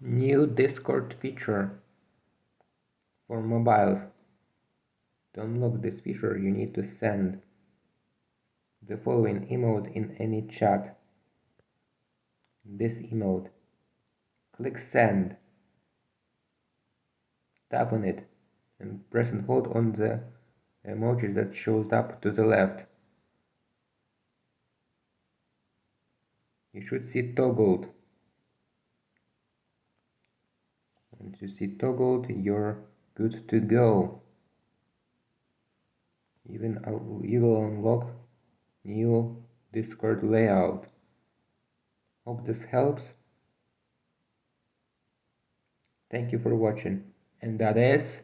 New Discord feature for mobiles. To unlock this feature you need to send the following emote in any chat. This emote. Click send. Tap on it and press and hold on the emoji that shows up to the left. You should see toggled. Once you see toggled, you're good to go. Even you will unlock new Discord layout. Hope this helps. Thank you for watching. And that is